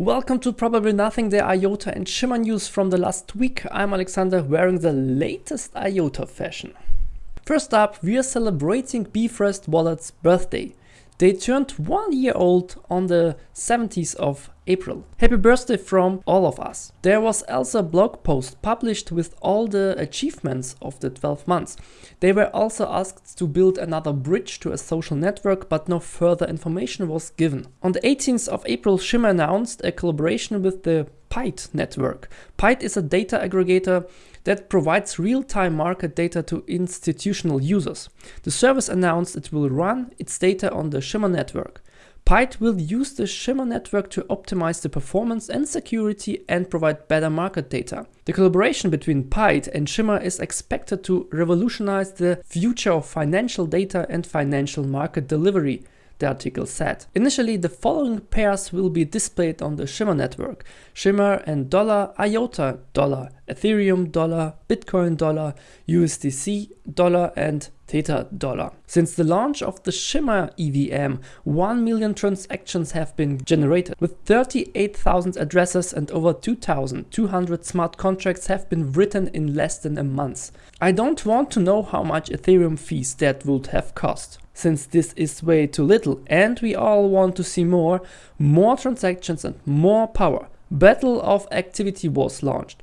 Welcome to Probably Nothing, the IOTA and Shimmer news from the last week. I'm Alexander wearing the latest IOTA fashion. First up, we are celebrating Bifrost Wallet's birthday. They turned one year old on the 17th of April. Happy birthday from all of us. There was also a blog post published with all the achievements of the 12 months. They were also asked to build another bridge to a social network, but no further information was given. On the 18th of April, Shimmer announced a collaboration with the Pyth network. Pyth is a data aggregator that provides real-time market data to institutional users. The service announced it will run its data on the Shimmer network. Pyth will use the Shimmer network to optimize the performance and security and provide better market data. The collaboration between Pyth and Shimmer is expected to revolutionize the future of financial data and financial market delivery the article said. Initially, the following pairs will be displayed on the Shimmer network. Shimmer and dollar, IOTA dollar, Ethereum dollar, Bitcoin dollar, USDC dollar and Theta dollar. Since the launch of the Shimmer EVM, 1 million transactions have been generated. With 38,000 addresses and over 2,200 smart contracts have been written in less than a month. I don't want to know how much Ethereum fees that would have cost since this is way too little and we all want to see more, more transactions and more power. Battle of Activity was launched.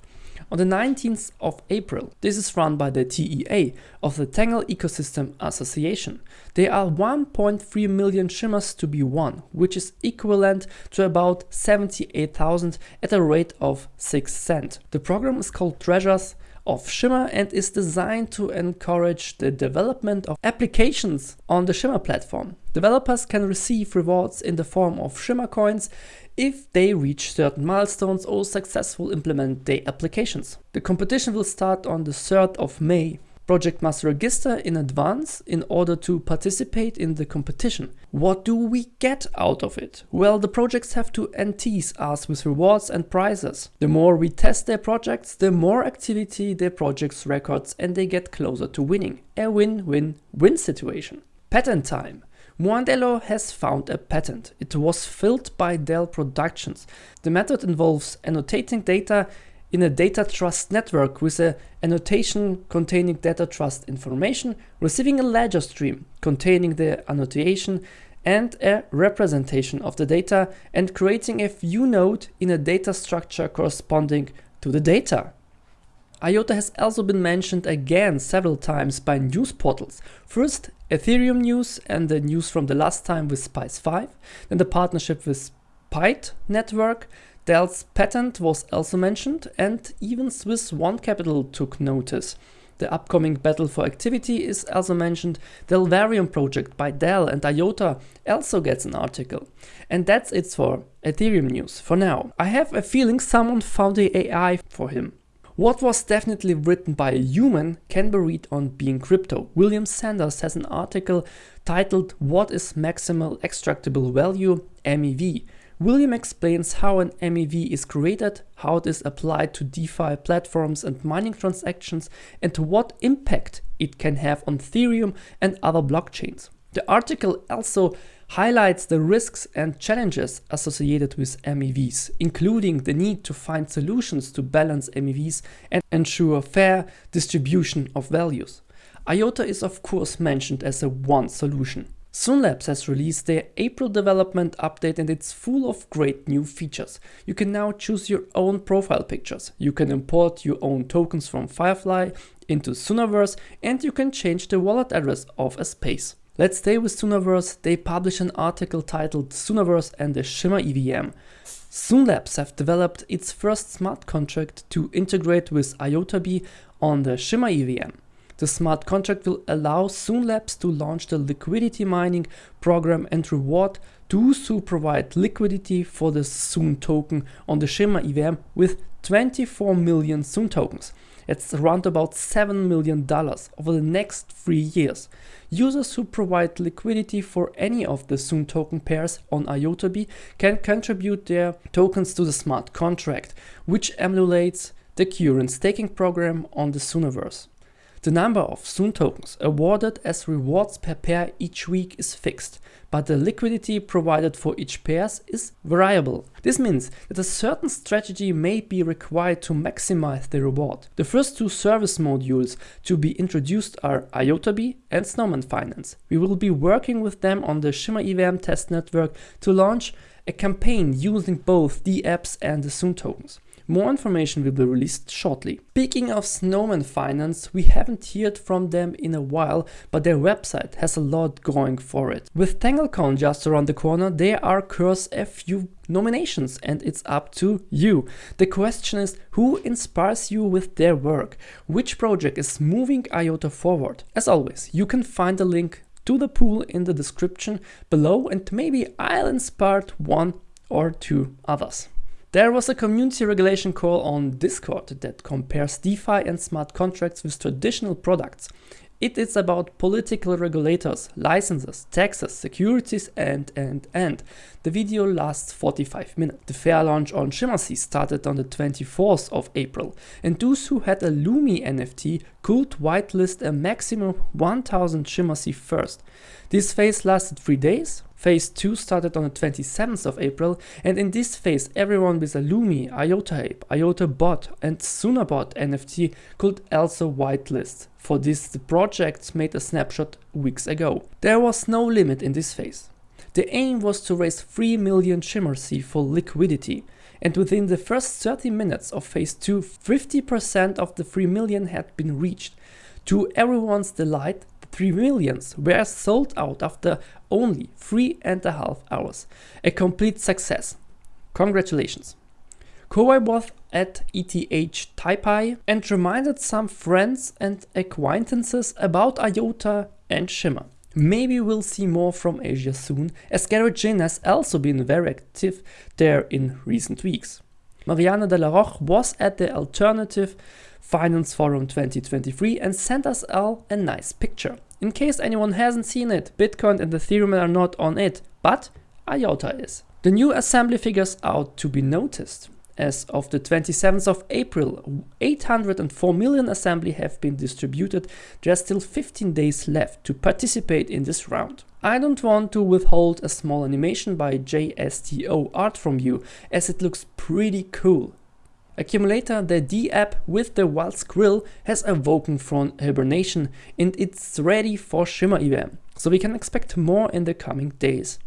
On the 19th of April, this is run by the TEA of the Tangle Ecosystem Association. There are 1.3 million shimmers to be won, which is equivalent to about 78,000 at a rate of 6 cent. The program is called Treasures of Shimmer and is designed to encourage the development of applications on the Shimmer platform. Developers can receive rewards in the form of Shimmer coins if they reach certain milestones or successfully implement their applications. The competition will start on the 3rd of May Project must register in advance in order to participate in the competition. What do we get out of it? Well, the projects have to entice us with rewards and prizes. The more we test their projects, the more activity their projects records and they get closer to winning. A win-win-win situation. Patent time. Muandelo has found a patent. It was filled by Dell Productions. The method involves annotating data in a data trust network with an annotation containing data trust information, receiving a ledger stream containing the annotation and a representation of the data and creating a view node in a data structure corresponding to the data. IOTA has also been mentioned again several times by news portals. First Ethereum news and the news from the last time with Spyce5, then the partnership with Pyth network, Dell's patent was also mentioned and even Swiss One Capital took notice. The upcoming battle for activity is also mentioned. The Delvarium project by Dell and IOTA also gets an article. And that's it for Ethereum news for now. I have a feeling someone found the AI for him. What was definitely written by a human can be read on BeInCrypto. William Sanders has an article titled What is Maximal Extractable Value MEV William explains how an MEV is created, how it is applied to DeFi platforms and mining transactions, and to what impact it can have on Ethereum and other blockchains. The article also highlights the risks and challenges associated with MEVs, including the need to find solutions to balance MEVs and ensure fair distribution of values. IOTA is of course mentioned as a one solution. Soonlabs has released their April development update and it's full of great new features. You can now choose your own profile pictures. You can import your own tokens from Firefly into Soonaverse and you can change the wallet address of a space. Let's stay with Soonaverse. They publish an article titled Soonaverse and the Shimmer EVM. Soonlabs have developed its first smart contract to integrate with IOTABee on the Shimmer EVM. The smart contract will allow Soonlabs to launch the liquidity mining program and reward those who provide liquidity for the Soon token on the Shimmer EVM with 24 million Soon tokens. It's around about $7 million over the next three years. Users who provide liquidity for any of the Soon token pairs on IOTABee can contribute their tokens to the smart contract, which emulates the current staking program on the Soonaverse. The number of Soon tokens awarded as rewards per pair each week is fixed. but the liquidity provided for each pairs is variable. This means that a certain strategy may be required to maximize the reward. The first two service modules to be introduced are IOTABee and Snowman Finance. We will be working with them on the Shimmer EVM test network to launch a campaign using both the apps and the Soon tokens. More information will be released shortly. Speaking of Snowman Finance, we haven't heard from them in a while, but their website has a lot going for it. With TangleCon just around the corner, there are curse a few nominations and it's up to you. The question is who inspires you with their work? Which project is moving IOTA forward? As always, you can find the link to the pool in the description below and maybe I'll inspire one or two others. There was a community regulation call on Discord that compares DeFi and smart contracts with traditional products. It is about political regulators, licenses, taxes, securities and and and. The video lasts 45 minutes. The fair launch on ShimmerSea started on the 24th of April and those who had a Lumi NFT could whitelist a maximum 1000 ShimmerSea first. This phase lasted 3 days, Phase 2 started on the 27th of April and in this phase everyone with a Lumi, IOTA Ape, IOTA Bot and Sunabot NFT could also whitelist. For this the project made a snapshot weeks ago. There was no limit in this phase. The aim was to raise 3 million ShimmerSea for liquidity and within the first 30 minutes of phase 2 50% of the 3 million had been reached. To everyone's delight, the 3 millions were sold out after only three and a half hours. A complete success. Congratulations. Kowai was at ETH Taipei and reminded some friends and acquaintances about IOTA and Shimmer. Maybe we'll see more from Asia soon, as Garrett Jin has also been very active there in recent weeks. Mariana de la Roche was at the Alternative Finance Forum 2023 and sent us all a nice picture. In case anyone hasn't seen it, Bitcoin and Ethereum are not on it, but IOTA is. The new assembly figures out to be noticed. As of the 27th of April, 804 million assembly have been distributed. Are still 15 days left to participate in this round. I don't want to withhold a small animation by JSTO art from you, as it looks pretty cool. Accumulator, the D app with the wild squirrel has awoken from hibernation and it's ready for Shimmer EVM, so we can expect more in the coming days.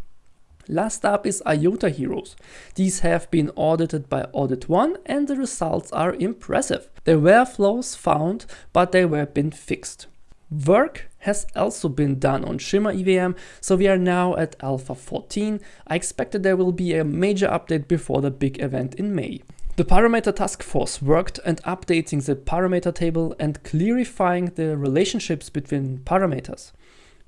Last up is IOTA Heroes. These have been audited by Audit 1 and the results are impressive. There were flaws found, but they were been fixed. Work has also been done on Shimmer EVM, so we are now at Alpha 14. I expect that there will be a major update before the big event in May. The parameter task force worked on updating the parameter table and clarifying the relationships between parameters.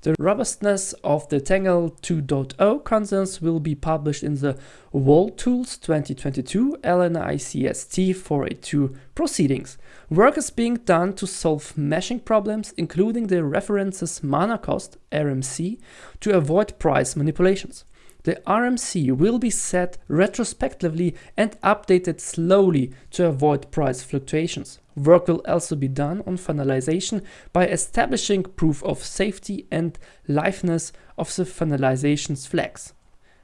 The robustness of the Tangle 2.0 consensus will be published in the ValueTools 2022 LNICST 482 proceedings. Work is being done to solve meshing problems, including the references mana cost RMC to avoid price manipulations. The RMC will be set retrospectively and updated slowly to avoid price fluctuations. Work will also be done on finalization by establishing proof of safety and liveness of the finalization's flags.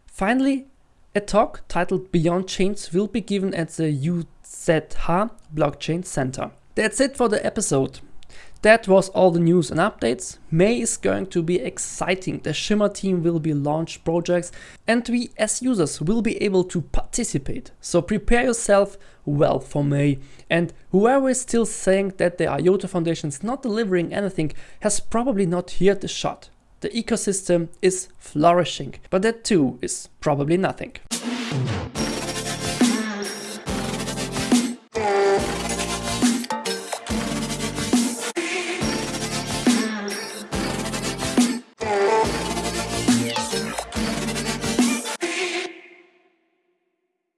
Finally, a talk titled Beyond Chains will be given at the UZH Blockchain Center. That's it for the episode. That was all the news and updates. May is going to be exciting. The Shimmer team will be launched projects and we as users will be able to participate. So prepare yourself well for May. And whoever is still saying that the IOTA Foundation is not delivering anything has probably not heard the shot. The ecosystem is flourishing, but that too is probably nothing.